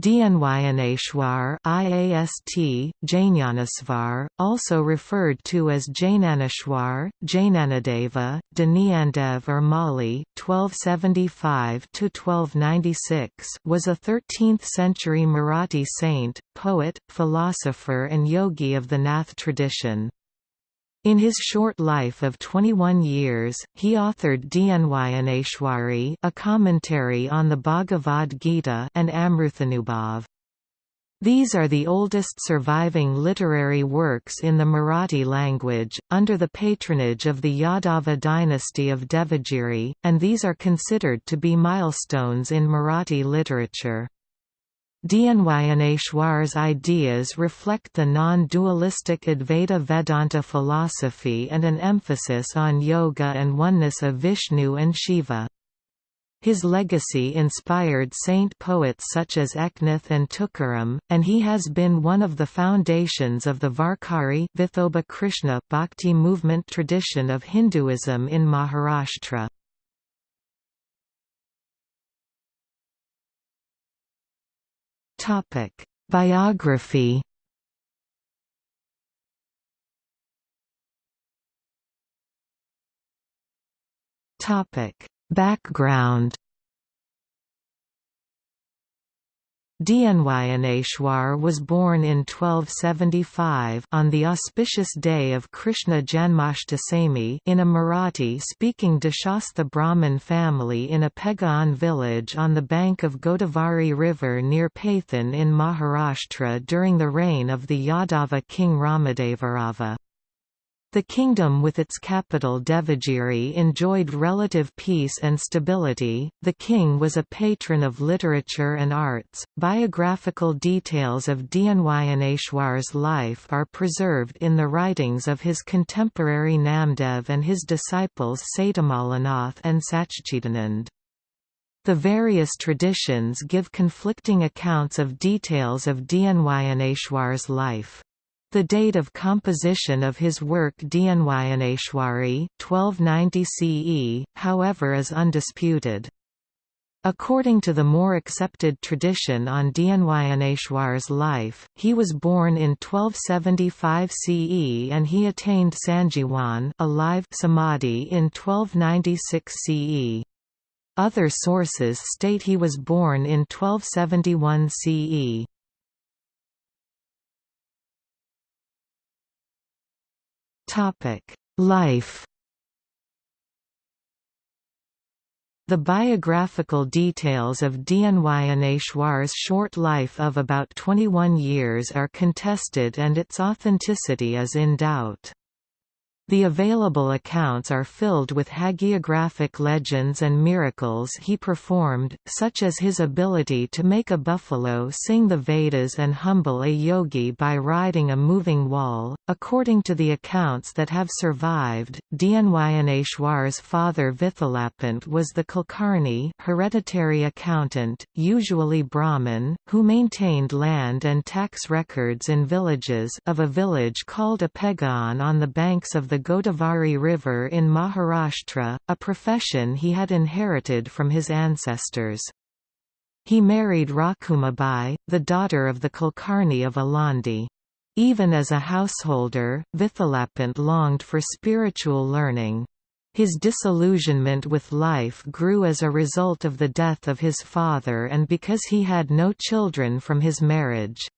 Dnyaneshwar IAST, Jnanasvar, also referred to as Jnaneshwar, Jnanadeva, Dnyandev or Mali, 1275–1296 was a 13th-century Marathi saint, poet, philosopher and yogi of the Nath tradition. In his short life of 21 years, he authored Dnyaneshwari a commentary on the Bhagavad Gita and Amruthanubhav. These are the oldest surviving literary works in the Marathi language, under the patronage of the Yadava dynasty of Devagiri, and these are considered to be milestones in Marathi literature. Dnyaneshwar's ideas reflect the non-dualistic Advaita Vedanta philosophy and an emphasis on yoga and oneness of Vishnu and Shiva. His legacy inspired saint poets such as Eknath and Tukaram, and he has been one of the foundations of the Varkari Vithoba Krishna Bhakti movement tradition of Hinduism in Maharashtra. Topic: Biography. Topic: Background. Dnyaneshwar was born in 1275 on the auspicious day of Krishna Janmashtami in a Marathi-speaking Deshastha Brahmin family in a Pegan village on the bank of Godavari river near Paithan in Maharashtra during the reign of the Yadava king Ramadevarava. The kingdom with its capital Devagiri enjoyed relative peace and stability. The king was a patron of literature and arts. Biographical details of Dnyaneshwar's life are preserved in the writings of his contemporary Namdev and his disciples Satamalanath and Satchidanand. The various traditions give conflicting accounts of details of Dnyaneshwar's life. The date of composition of his work Dnyaneshwari 1290 CE, however is undisputed. According to the more accepted tradition on Dnyaneshwar's life, he was born in 1275 CE and he attained Sanjivan alive samadhi in 1296 CE. Other sources state he was born in 1271 CE. Topic: Life. The biographical details of Dnyaneshwar's short life of about 21 years are contested and its authenticity is in doubt. The available accounts are filled with hagiographic legends and miracles he performed, such as his ability to make a buffalo sing the Vedas and humble a yogi by riding a moving wall. According to the accounts that have survived, Dnyaneshwar's father Vithalapant was the Kulkarni hereditary accountant, usually Brahmin, who maintained land and tax records in villages of a village called Apegan on the banks of the Godavari River in Maharashtra, a profession he had inherited from his ancestors. He married Rakumabai, the daughter of the Kulkarni of Alandi. Even as a householder, Vithalapant longed for spiritual learning. His disillusionment with life grew as a result of the death of his father and because he had no children from his marriage.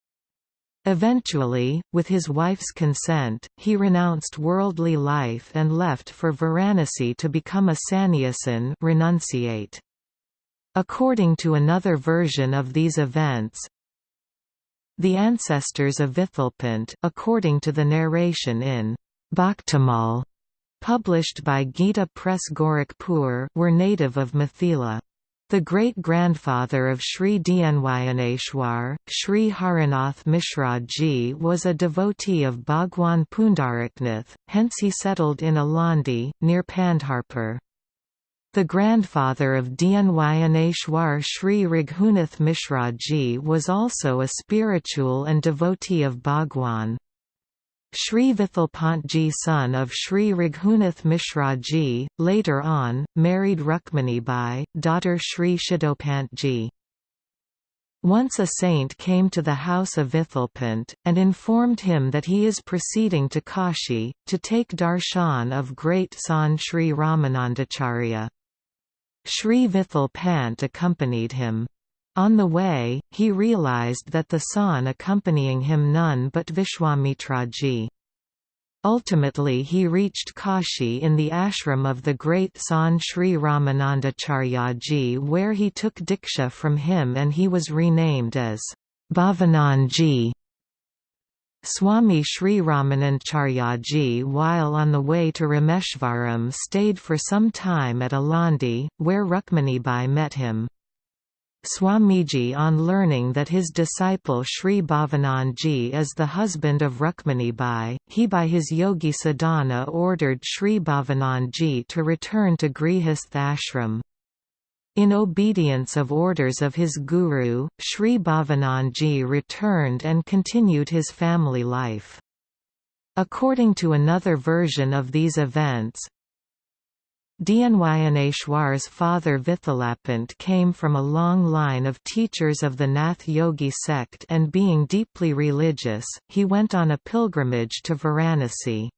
Eventually, with his wife's consent, he renounced worldly life and left for Varanasi to become a sannyasin renunciate. According to another version of these events, the ancestors of Vithalpant according to the narration in Bhaktamal, published by Gita Press Gorakhpur were native of Mithila. The great-grandfather of Sri Dnyaneshwar, Sri Harinath Mishra Ji was a devotee of Bhagwan Pundariknath, hence he settled in Alandi, near Pandharpur. The grandfather of Dnyaneshwar Sri Raghunath Mishra Ji was also a spiritual and devotee of Bhagwan. Sri Vithalpantji son of Sri Raghunath Mishra ji, later on, married Rukmani Bai, daughter Sri Shidopantji. Once a saint came to the house of Vithalpant, and informed him that he is proceeding to Kashi, to take darshan of great Sant Sri Ramanandacharya. Sri Vithal Pant accompanied him. On the way, he realized that the Sant accompanying him none but Vishwamitraji. Ultimately he reached Kashi in the ashram of the great Sant Sri Ramanandacharyaji where he took Diksha from him and he was renamed as Bhavananji. Swami Sri Ramanandacharyaji while on the way to Rameshwaram stayed for some time at Alandi, where Rukmanibai met him. Swamiji on learning that his disciple Sri Bhavananji is the husband of Rukmanibai, he by his yogi sadhana ordered Sri Bhavananji to return to Grihastha ashram. In obedience of orders of his guru, Sri Bhavananji returned and continued his family life. According to another version of these events, Dnyaneshwar's father Vithalapant came from a long line of teachers of the Nath Yogi sect and being deeply religious, he went on a pilgrimage to Varanasi.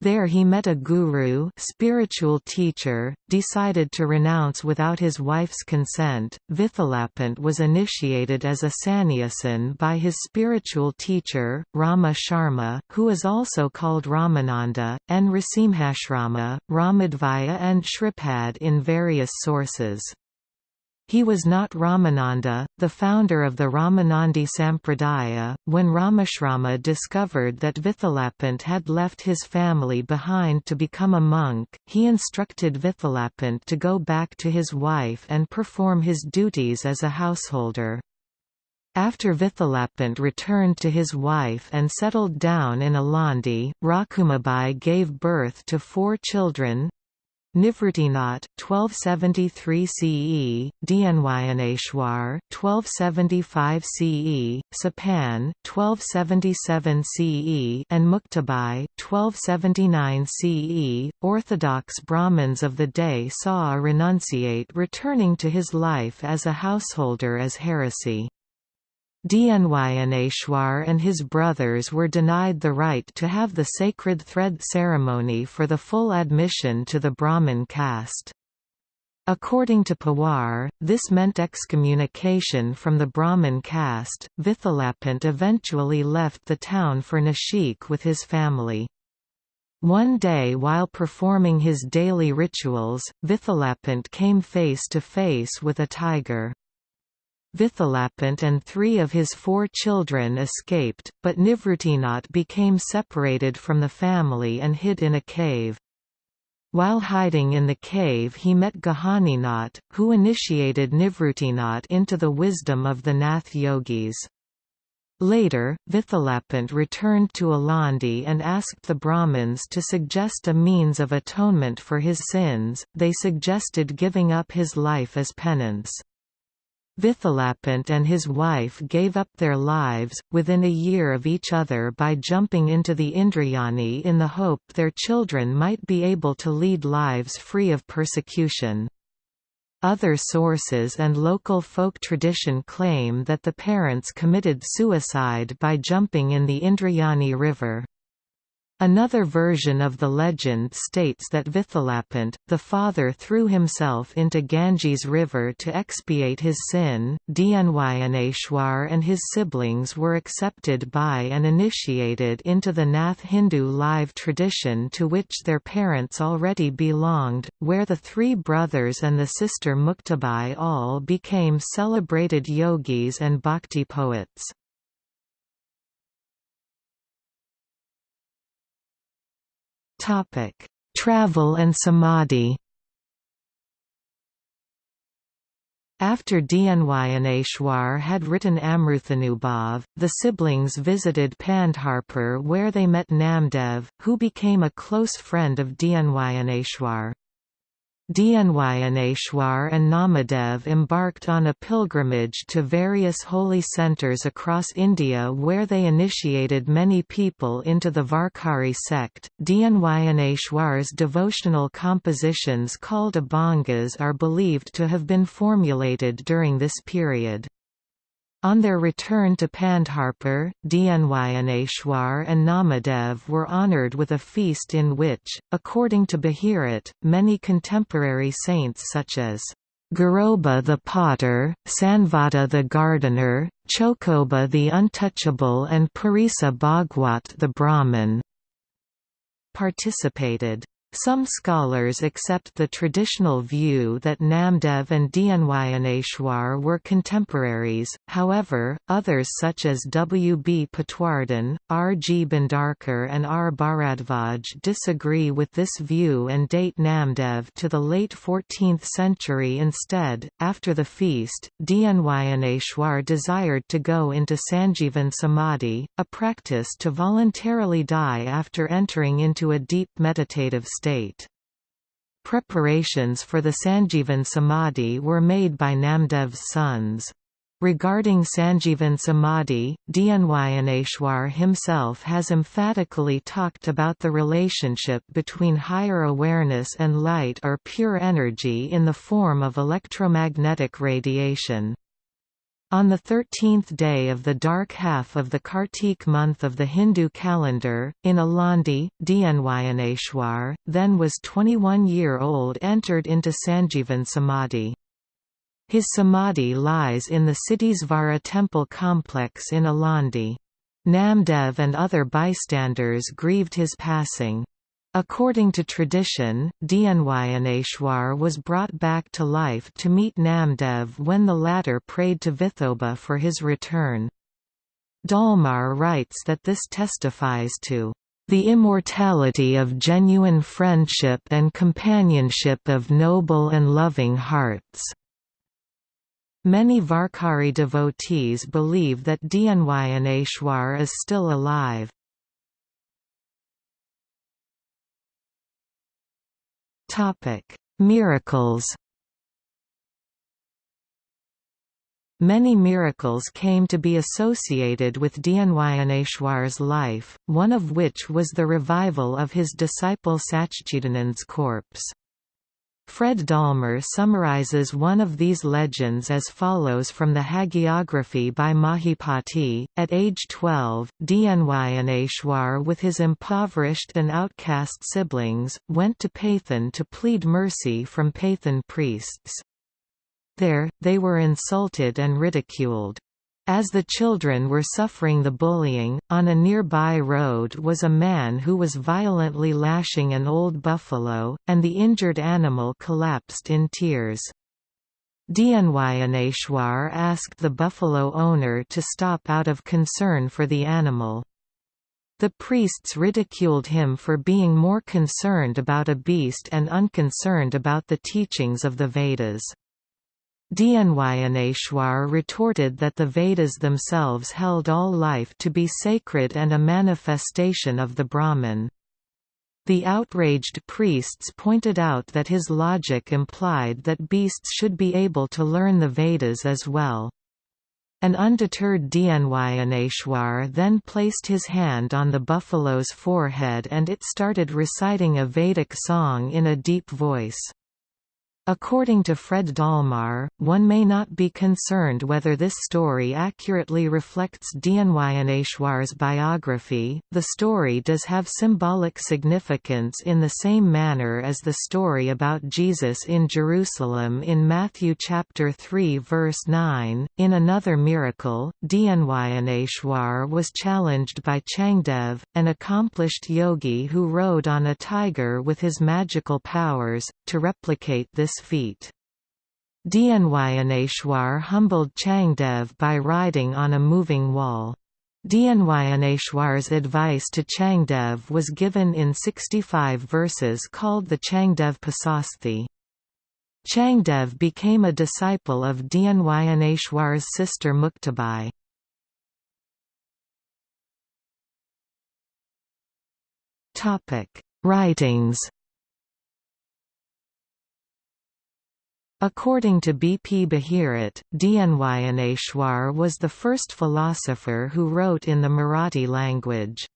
There he met a guru spiritual teacher, decided to renounce without his wife's consent. Vithalapant was initiated as a sannyasin by his spiritual teacher, Rama Sharma, who is also called Ramananda, and Rasimhasrama, Ramadvaya and Shripad in various sources. He was not Ramananda, the founder of the Ramanandi Sampradaya. When Ramashrama discovered that Vithalapant had left his family behind to become a monk, he instructed Vithalapant to go back to his wife and perform his duties as a householder. After Vithalapant returned to his wife and settled down in Alandi, Rakumabai gave birth to four children, Nivritinath 1273 CE, Dnyaneshwar 1275 CE, Sopan 1277 CE, and Muktabai 1279 CE. Orthodox Brahmins of the day saw a renunciate returning to his life as a householder as heresy. Dnyaneshwar and his brothers were denied the right to have the sacred thread ceremony for the full admission to the Brahmin caste. According to Pawar, this meant excommunication from the Brahmin caste. Vithalapant eventually left the town for Nashik with his family. One day while performing his daily rituals, Vithalapant came face to face with a tiger. Vithalapant and three of his four children escaped, but Nivritinath became separated from the family and hid in a cave. While hiding in the cave he met Gahaninath, who initiated Nivritinath into the wisdom of the Nath yogis. Later, Vithalapant returned to Alandi and asked the Brahmins to suggest a means of atonement for his sins, they suggested giving up his life as penance. Vithalapant and his wife gave up their lives, within a year of each other by jumping into the Indrayani in the hope their children might be able to lead lives free of persecution. Other sources and local folk tradition claim that the parents committed suicide by jumping in the Indrayani river. Another version of the legend states that Vithalapant, the father threw himself into Ganges river to expiate his sin. Dnyaneshwar and his siblings were accepted by and initiated into the Nath Hindu live tradition to which their parents already belonged, where the three brothers and the sister Muktabai all became celebrated yogis and bhakti poets. Topic: Travel and samadhi. After Dnyaneshwar had written Amruthanubhav, the siblings visited Pandharpur where they met Namdev, who became a close friend of Dnyaneshwar. Dnyaneshwar and Namadev embarked on a pilgrimage to various holy centres across India where they initiated many people into the Varkari sect. Dnyaneshwar's devotional compositions called Abhangas are believed to have been formulated during this period. On their return to Pandharpur, Dnyaneshwar and Namadev were honoured with a feast in which, according to Bahirat, many contemporary saints such as Garoba the potter, Sanvata the gardener, Chokoba the untouchable and Parisa Bhagwat the Brahmin participated. Some scholars accept the traditional view that Namdev and Dnyaneshwar were contemporaries, however, others such as W. B. Patwardhan, R. G. Bhandarkar and R. Bharadvaj disagree with this view and date Namdev to the late 14th century instead. After the feast, Dnyaneshwar desired to go into Sanjeevan Samadhi, a practice to voluntarily die after entering into a deep meditative state. Preparations for the Sanjeevan Samadhi were made by Namdev's sons. Regarding Sanjeevan Samadhi, Dnyaneshwar himself has emphatically talked about the relationship between higher awareness and light or pure energy in the form of electromagnetic radiation. On the thirteenth day of the dark half of the Kartik month of the Hindu calendar, in Alandi, Dnyaneshwar, then was 21-year-old entered into Sanjeevan Samadhi. His samadhi lies in the city's Vara temple complex in Alandi. Namdev and other bystanders grieved his passing. According to tradition, Dnyaneshwar was brought back to life to meet Namdev when the latter prayed to Vithoba for his return. Dallmayr writes that this testifies to the immortality of genuine friendship and companionship of noble and loving hearts. Many Varkari devotees believe that Dnyaneshwar is still alive. Topic: Miracles. Many miracles came to be associated with Dnyaneshwar's life, one of which was the revival of his disciple Satchidanand's corpse. Fred Dallmayr summarizes one of these legends as follows from the hagiography by Mahipati. At age 12, Dnyaneshwar with his impoverished and outcast siblings, went to Paithan to plead mercy from Paithan priests. There, they were insulted and ridiculed. As the children were suffering the bullying, on a nearby road was a man who was violently lashing an old buffalo, and the injured animal collapsed in tears. Dnyaneshwar asked the buffalo owner to stop out of concern for the animal. The priests ridiculed him for being more concerned about a beast and unconcerned about the teachings of the Vedas. Dnyaneshwar retorted that the Vedas themselves held all life to be sacred and a manifestation of the Brahman. The outraged priests pointed out that his logic implied that beasts should be able to learn the Vedas as well. An undeterred Dnyaneshwar then placed his hand on the buffalo's forehead and it started reciting a Vedic song in a deep voice. According to Fred Dallmayr, one may not be concerned whether this story accurately reflects Dnyaneshwar's biography. The story does have symbolic significance in the same manner as the story about Jesus in Jerusalem in Matthew chapter 3 verse 9. In another miracle, Dnyaneshwar was challenged by Changdev, an accomplished yogi who rode on a tiger with his magical powers, to replicate this feat. Dnyaneshwar humbled Changdev by riding on a moving wall. Dnyaneshwar's advice to Changdev was given in 65 verses called the Changdev Pasashti. Changdev became a disciple of Dnyaneshwar's sister Muktabai. Writings According to B. P. Bahirat, Dnyaneshwar was the first philosopher who wrote in the Marathi language.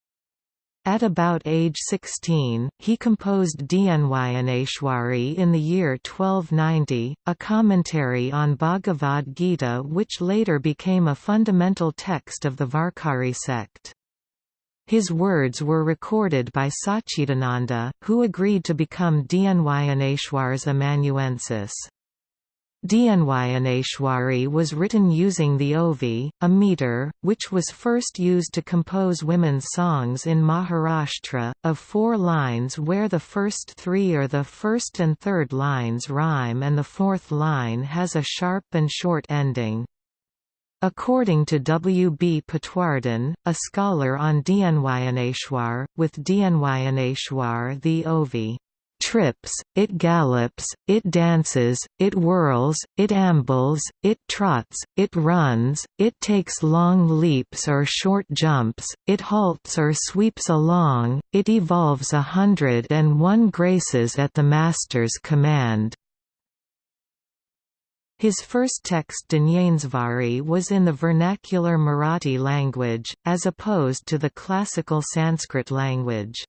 At about age 16, he composed Dnyaneshwari in the year 1290, a commentary on Bhagavad Gita which later became a fundamental text of the Varkari sect. His words were recorded by Sachidananda, who agreed to become Dnyaneshwar's amanuensis. Dnyaneshwari was written using the Ovi, a meter, which was first used to compose women's songs in Maharashtra, of four lines where the first three or the first and third lines rhyme and the fourth line has a sharp and short ending. According to W. B. Patwardhan, a scholar on Dnyaneshwar, with Dnyaneshwar the Ovi trips, it gallops, it dances, it whirls, it ambles, it trots, it runs, it takes long leaps or short jumps, it halts or sweeps along, it evolves a hundred and one graces at the master's command. His first text Dnyaneshwari was in the vernacular Marathi language, as opposed to the classical Sanskrit language.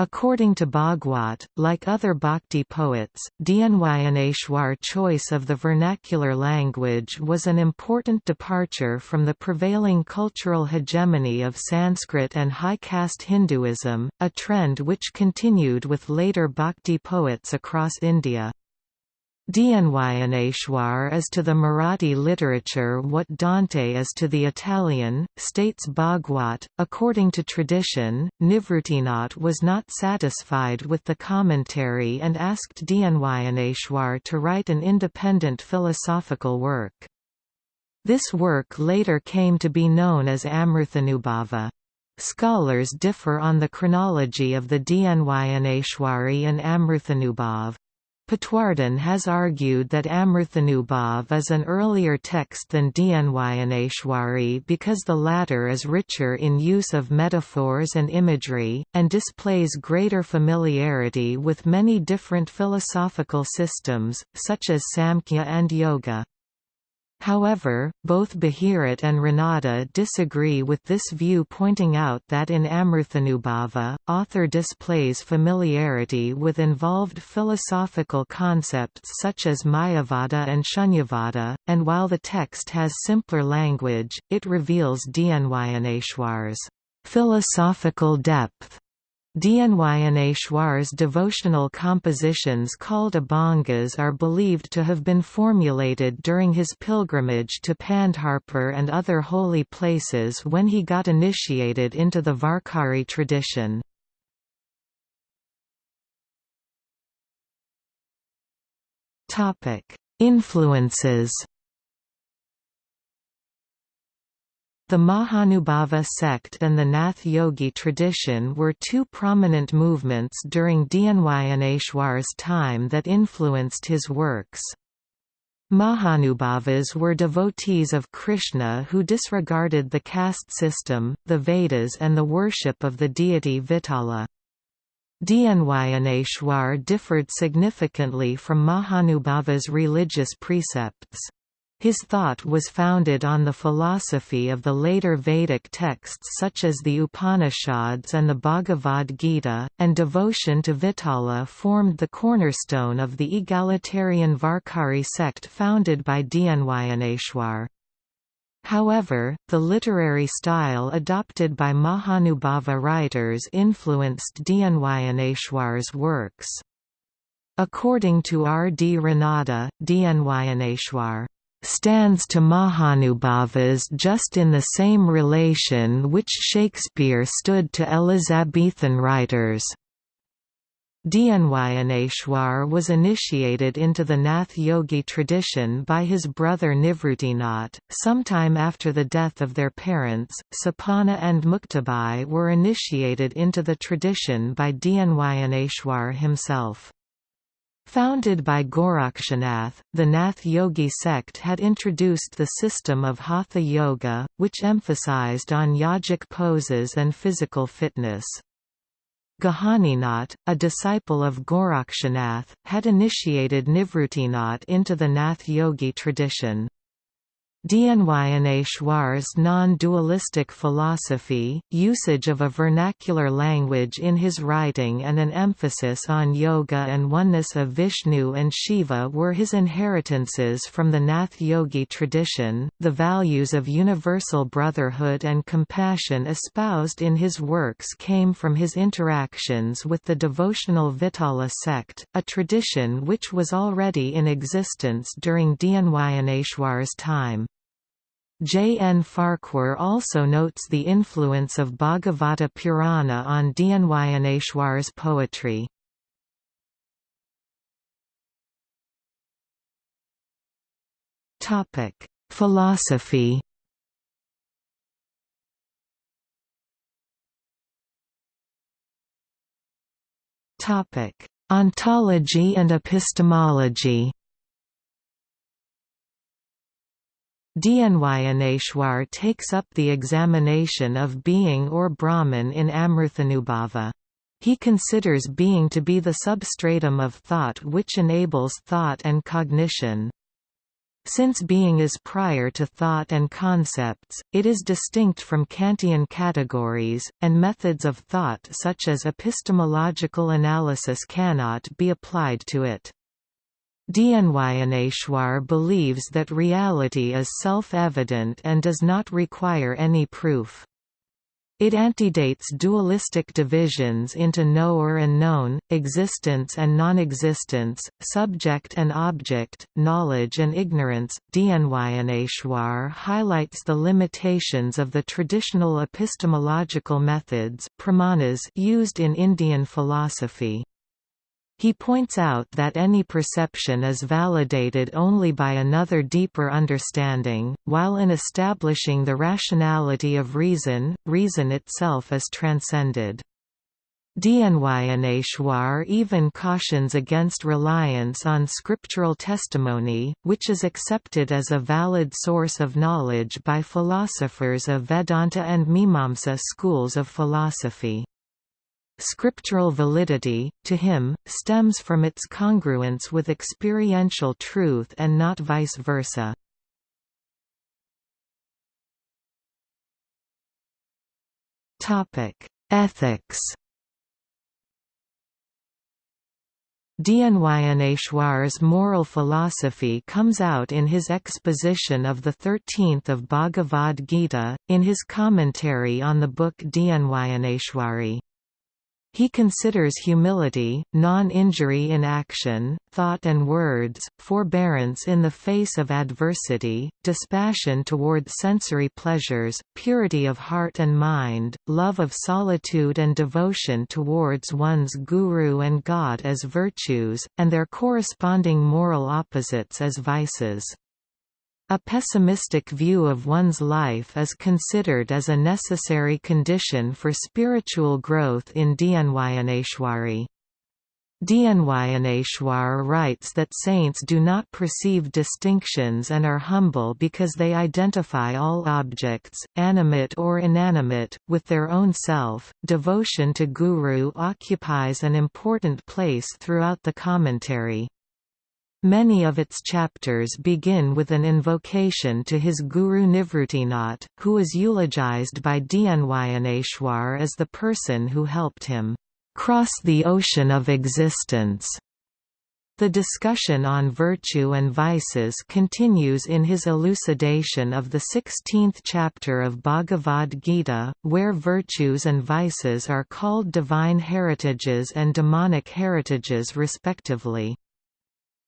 According to Bhagwat, like other bhakti poets, Dnyaneshwar choice of the vernacular language was an important departure from the prevailing cultural hegemony of Sanskrit and high caste Hinduism, a trend which continued with later bhakti poets across India. Dnyaneshwar is to the Marathi literature what Dante is to the Italian, states Bhagwat. According to tradition, Nivruttinath was not satisfied with the commentary and asked Dnyaneshwar to write an independent philosophical work. This work later came to be known as Amruthanubhava. Scholars differ on the chronology of the Dnyaneshwari and Amruthanubhav. Patwardhan has argued that Amruthanubhav is an earlier text than Dnyaneshwari because the latter is richer in use of metaphors and imagery, and displays greater familiarity with many different philosophical systems, such as Samkhya and Yoga. However, both Bharat and Ranade disagree with this view pointing out that in Amruthanubhava, author displays familiarity with involved philosophical concepts such as Mayavada and Shunyavada, and while the text has simpler language, it reveals Dnyaneshwar's philosophical depth Dnyaneshwar's devotional compositions called Abhangas are believed to have been formulated during his pilgrimage to Pandharpur and other holy places when he got initiated into the Varkari tradition. Influences The Mahanubhava sect and the Nath Yogi tradition were two prominent movements during Dnyaneshwar's time that influenced his works. Mahanubhavas were devotees of Krishna who disregarded the caste system, the Vedas and the worship of the deity Vitala. Dnyaneshwar differed significantly from Mahanubhava's religious precepts. His thought was founded on the philosophy of the later Vedic texts such as the Upanishads and the Bhagavad Gita, and devotion to Vitala formed the cornerstone of the egalitarian Varkari sect founded by Dnyaneshwar. However, the literary style adopted by Mahanubhava writers influenced Dnyaneshwar's works. According to R. D. Ranade, Dnyaneshwar stands to Mahanubhavas just in the same relation which Shakespeare stood to Elizabethan writers. Dnyaneshwar was initiated into the Nath Yogi tradition by his brother Nivruttinath. Sometime after the death of their parents, Sopana and Muktabai were initiated into the tradition by Dnyaneshwar himself. Founded by Gorakshanath, the Nath Yogi sect had introduced the system of Hatha Yoga, which emphasized on yogic poses and physical fitness. Gahaninath, a disciple of Gorakshanath, had initiated Nivruttinath into the Nath Yogi tradition. Dnyaneshwar's non-dualistic philosophy, usage of a vernacular language in his writing and an emphasis on yoga and oneness of Vishnu and Shiva were his inheritances from the Nath Yogi tradition. The values of universal brotherhood and compassion espoused in his works came from his interactions with the devotional Vitala sect, a tradition which was already in existence during Dnyaneshwar's time. J. N. Farquhar also notes the influence of Bhagavata Purana on Dnyaneshwar's poetry. Philosophy Ontology and epistemology Dnyaneshwar takes up the examination of being or Brahman in Amruthanubhava. He considers being to be the substratum of thought which enables thought and cognition. Since being is prior to thought and concepts, it is distinct from Kantian categories, and methods of thought such as epistemological analysis cannot be applied to it. Dnyaneshwar believes that reality is self-evident and does not require any proof. It antedates dualistic divisions into knower and known, existence and non-existence, subject and object, knowledge and ignorance. Dnyaneshwar highlights the limitations of the traditional epistemological methods pramanas used in Indian philosophy. He points out that any perception is validated only by another deeper understanding, while in establishing the rationality of reason, reason itself is transcended. Dnyaneshwar even cautions against reliance on scriptural testimony, which is accepted as a valid source of knowledge by philosophers of Vedanta and Mimamsa schools of philosophy. Scriptural validity, to him, stems from its congruence with experiential truth and not vice versa. Ethics Dnyaneshwar's moral philosophy comes out in his exposition of the 13th of Bhagavad Gita, in his commentary on the book Dnyaneshwari. He considers humility, non-injury in action, thought and words, forbearance in the face of adversity, dispassion toward sensory pleasures, purity of heart and mind, love of solitude and devotion towards one's guru and God as virtues, and their corresponding moral opposites as vices. A pessimistic view of one's life is considered as a necessary condition for spiritual growth in Dnyaneshwari. Dnyaneshwar writes that saints do not perceive distinctions and are humble because they identify all objects, animate or inanimate, with their own self. Devotion to Guru occupies an important place throughout the commentary. Many of its chapters begin with an invocation to his guru Nivruttinath, who is eulogized by Dnyaneshwar as the person who helped him cross the ocean of existence. The discussion on virtue and vices continues in his elucidation of the 16th chapter of Bhagavad Gita, where virtues and vices are called divine heritages and demonic heritages respectively.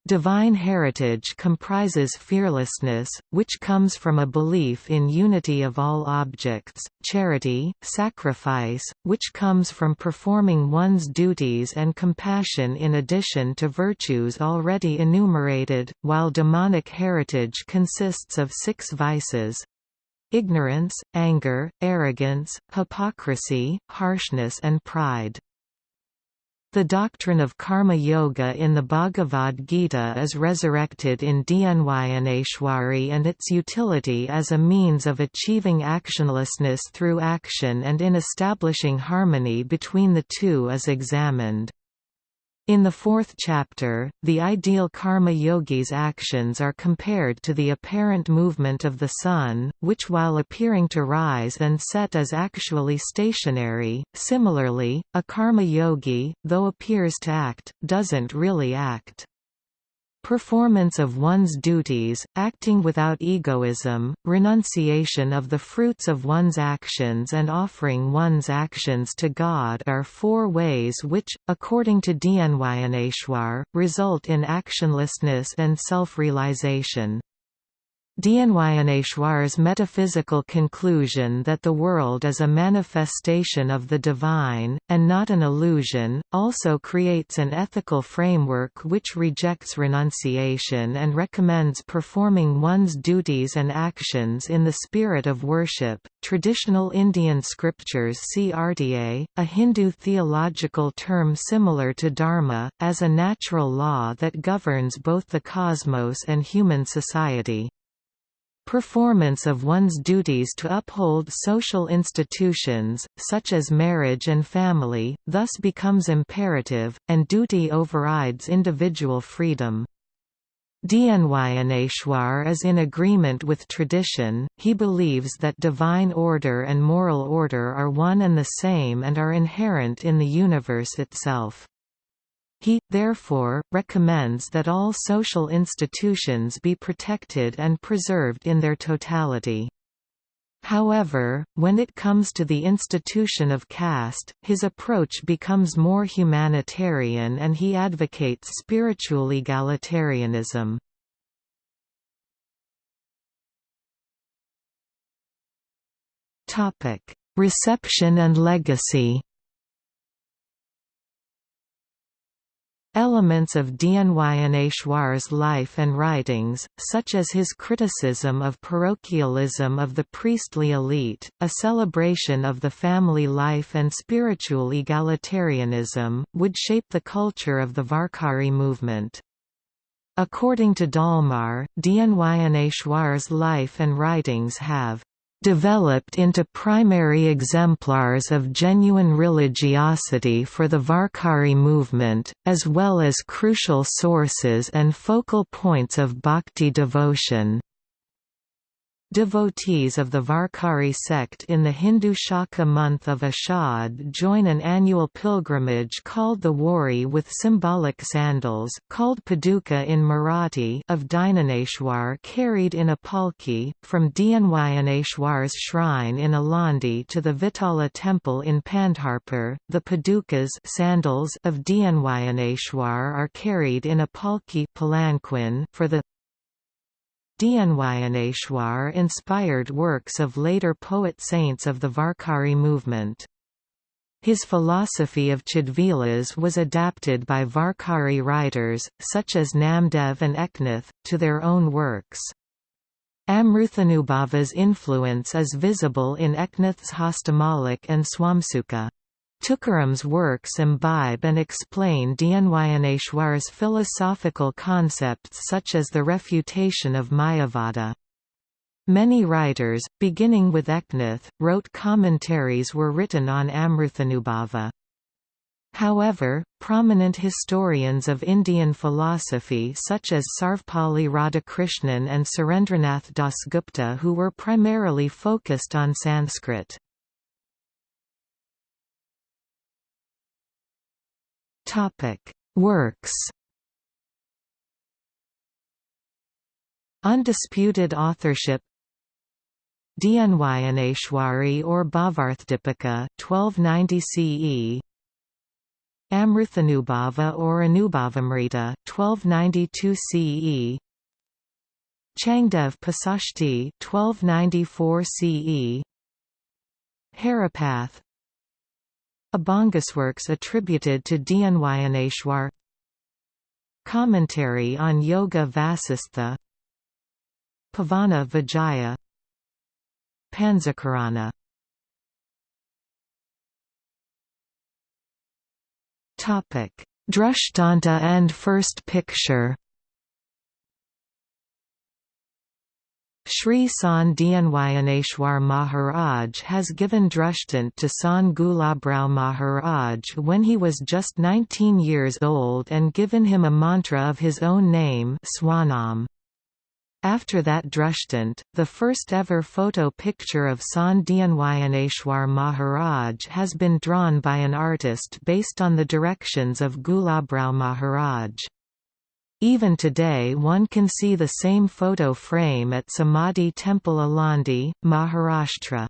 Divine heritage comprises fearlessness, which comes from a belief in unity of all objects, charity, sacrifice, which comes from performing one's duties and compassion in addition to virtues already enumerated, while demonic heritage consists of six vices, ignorance, anger, arrogance, hypocrisy, harshness and pride. The doctrine of karma yoga in the Bhagavad Gita is resurrected in Dnyaneshwari and its utility as a means of achieving actionlessness through action and in establishing harmony between the two is examined. In the fourth chapter, the ideal karma yogi's actions are compared to the apparent movement of the sun, which while appearing to rise and set is actually stationary. Similarly, a karma yogi, though appears to act, doesn't really act. Performance of one's duties, acting without egoism, renunciation of the fruits of one's actions and offering one's actions to God are four ways which, according to Dnyaneshwar, result in actionlessness and self-realization. Dnyaneshwar's metaphysical conclusion that the world is a manifestation of the divine, and not an illusion, also creates an ethical framework which rejects renunciation and recommends performing one's duties and actions in the spirit of worship. Traditional Indian scriptures see RTA, a Hindu theological term similar to dharma, as a natural law that governs both the cosmos and human society. Performance of one's duties to uphold social institutions, such as marriage and family, thus becomes imperative, and duty overrides individual freedom. Dnyaneshwar is in agreement with tradition, he believes that divine order and moral order are one and the same and are inherent in the universe itself. He, therefore, recommends that all social institutions be protected and preserved in their totality. However, when it comes to the institution of caste, his approach becomes more humanitarian and he advocates spiritual egalitarianism. Reception and legacy Elements of Dnyaneshwar's life and writings, such as his criticism of parochialism of the priestly elite, a celebration of the family life and spiritual egalitarianism, would shape the culture of the Varkari movement. According to Dallmayr, Dnyaneshwar's life and writings have developed into primary exemplars of genuine religiosity for the Varkari movement, as well as crucial sources and focal points of bhakti devotion. Devotees of the Varkari sect in the Hindu Shaka month of Ashad join an annual pilgrimage called the Wari with symbolic sandals called Paduka in Marathi of Dnyaneshwar carried in a palki, from Dnyaneshwar's shrine in Alandi to the Vitala temple in Pandharpur. The Padukas sandals of Dnyaneshwar are carried in a palki palanquin for the Dnyaneshwar inspired works of later poet-saints of the Varkari movement. His philosophy of Chidvilas was adapted by Varkari writers, such as Namdev and Eknath, to their own works. Amruthanubhava's influence is visible in Eknath's Hastamalik and Swamsuka. Tukaram's works imbibe and explain Dnyaneshwar's philosophical concepts such as the refutation of Mayavada. Many writers, beginning with Eknath, wrote commentaries were written on Amruthanubhava. However, prominent historians of Indian philosophy such as Sarvepalli Radhakrishnan and Surendranath Dasgupta who were primarily focused on Sanskrit. Works. Undisputed authorship Dnyaneshwari or Bhavarthdipika 1290 CE Amruthanubhava or Anubhavamrita 1292 CE Changdev Pasashti 1294 CE Haripath Abhangasworks attributed to Dnyaneshwar Commentary on Yoga Vasistha. Pavana Vijaya. Panzakarana Drishtanta and First Picture Sri San Dnyaneshwar Maharaj has given Drashtant to Sant Gulabrao Maharaj when he was just 19 years old and given him a mantra of his own name Swanam. After that Drashtant, the first ever photo picture of San Dnyaneshwar Maharaj has been drawn by an artist based on the directions of Gulabrao Maharaj. Even today one can see the same photo frame at Samadhi Temple Alandi, Maharashtra.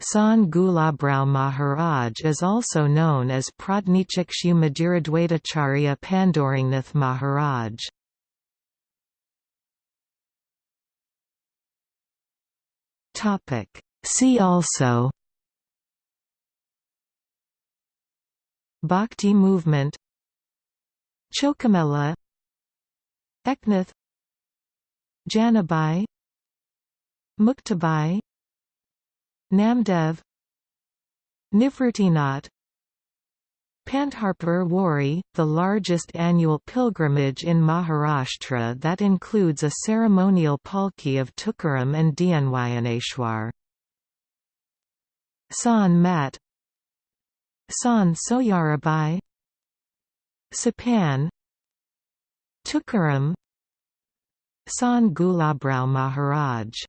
Sant Gulabrao Maharaj is also known as Pradnichakshu Madhuradwaitacharya Pandurangnath Maharaj. See also Bhakti movement Chockamela Eknath Janabai. Muktabai. Namdev. Nivritinath Pandharpur Wari, the largest annual pilgrimage in Maharashtra that includes a ceremonial palki of Tukaram and Dnyaneshwar. Sant Mat. Sant Soyarabai. Sopan Tukaram Sant Gulabrao Maharaj